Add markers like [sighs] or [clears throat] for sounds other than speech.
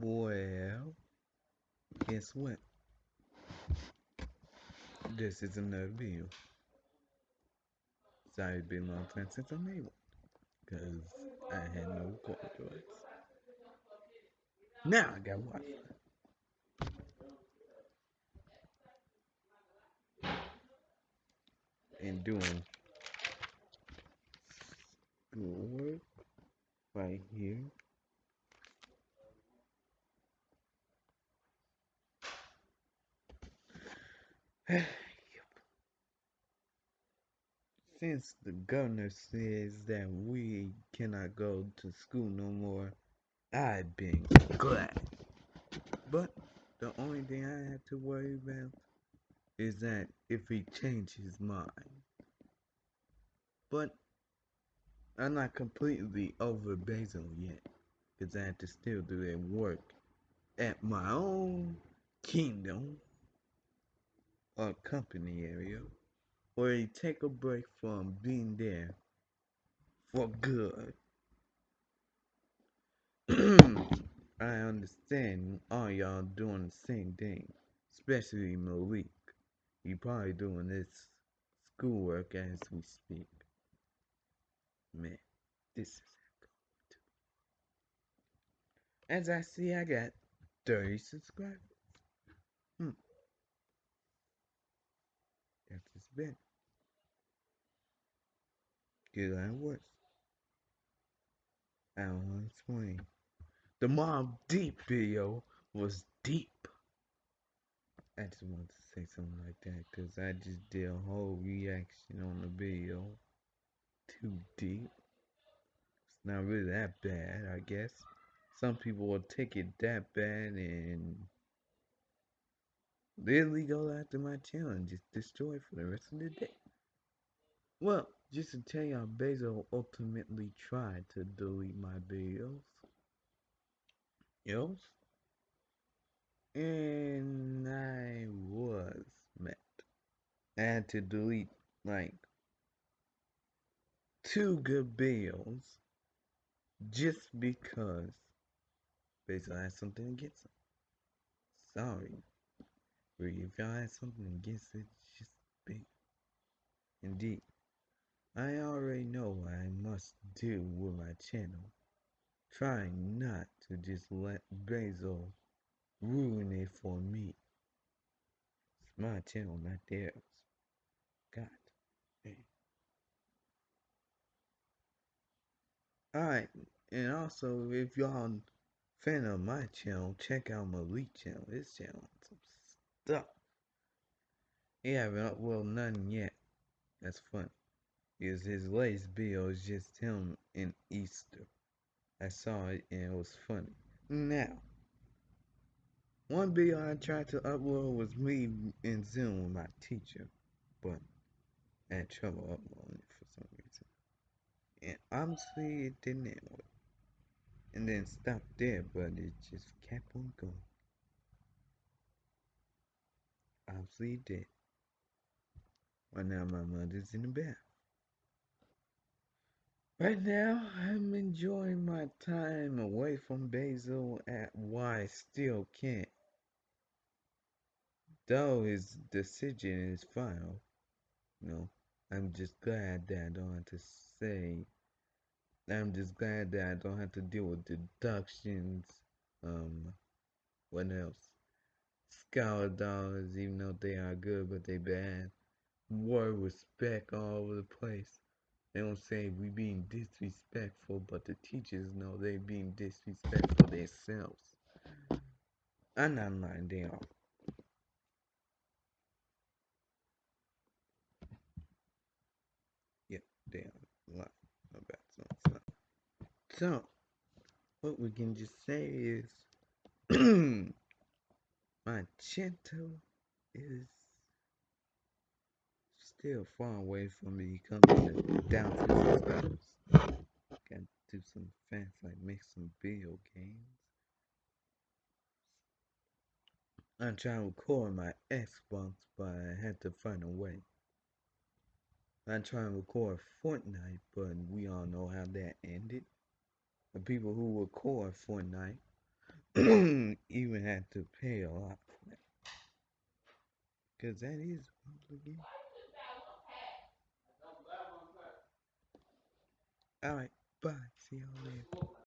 Well, guess what? This is another video. Sorry, it's been a long time since I made one. Because I had no corridors. Now I got one. And doing schoolwork right here. [sighs] Since the governor says that we cannot go to school no more, I've been glad. But the only thing I have to worry about is that if he changes his mind. But I'm not completely over Basil yet, because I have to still do that work at my own kingdom or company area or you take a break from being there for good. [clears throat] I understand all y'all doing the same thing, especially Malik. He probably doing this schoolwork as we speak. Man, this is as I see, I got 30 subscribers. Hmm. That's just been. I don't want to explain. The Mobb Deep video was deep. I just wanted to say something like that because I just did a whole reaction on the video. Too deep. It's not really that bad, I guess. Some people will take it that bad and literally go after my channel and just destroy it for the rest of the day. Well, just to tell y'all, Basil ultimately tried to delete my videos. Yes? And I was met. I had to delete like two good videos just because Basil had something against them. Sorry. If y'all had something against it, just be. Indeed. I already know what I must do with my channel. Trying not to just let Basil ruin it for me. It's my channel, not theirs. God. Alright, and also if y'all fan of my channel, check out Malik channel. His channel stuff. He haven't uploaded none yet. That's funny is his latest video is just him in Easter. I saw it and it was funny. Now, one video I tried to upload was me in Zoom with my teacher, but I had trouble uploading it for some reason. And honestly, it didn't well. And then stopped there, but it just kept on going. It did. But now my mother's in the bath. Right now, I'm enjoying my time away from Basil at why still can't. Though his decision is final, you know, I'm just glad that I don't have to say. I'm just glad that I don't have to deal with deductions. Um, what else? Scholar dollars, even though they are good, but they bad. Word respect all over the place. They don't say we being disrespectful, but the teachers know they being disrespectful themselves. I'm not lying, they are. Yep, they. So, what we can just say is, [clears throat] Magento is still far away from me coming to down to the subscribers. Gotta do some fans like make some video games. I'm trying to record my Xbox, but I had to find a way. I'm trying to record Fortnite, but we all know how that ended. The people who record Fortnite [clears throat] even had to pay a lot for that. Cause that is again. Alright, bye. See y'all later.